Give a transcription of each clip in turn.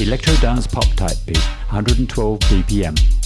Electro Dance Pop type beat, 112 BPM.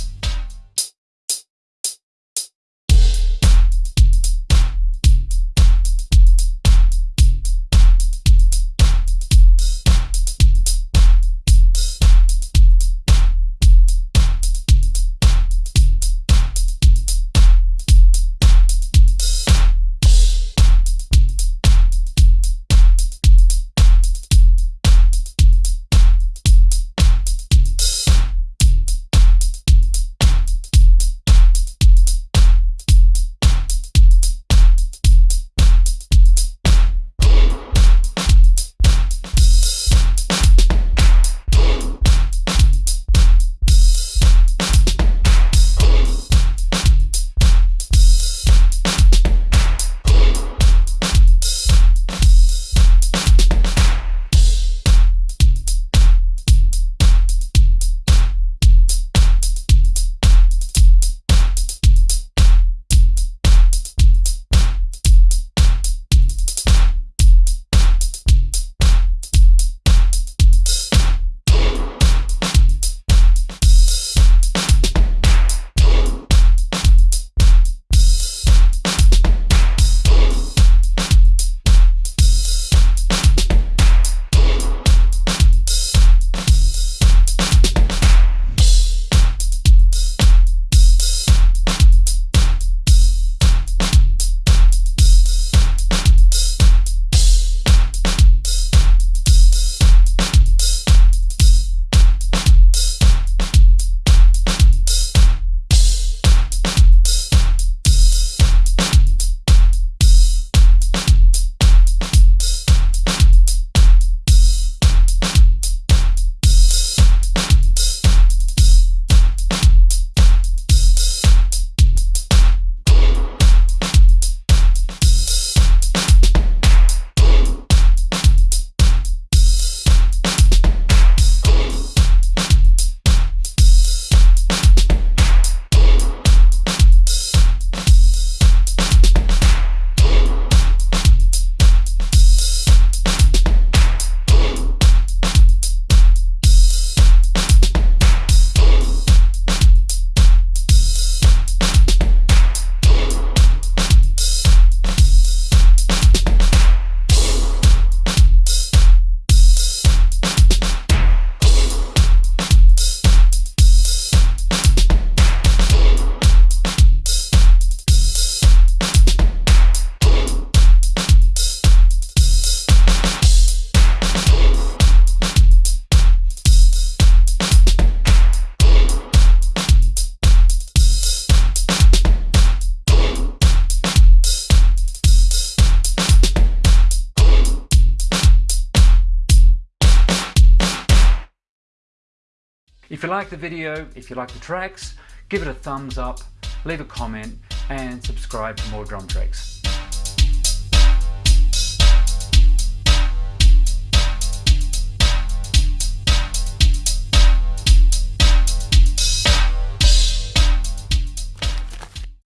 If you like the video, if you like the tracks, give it a thumbs up, leave a comment and subscribe for more drum tricks.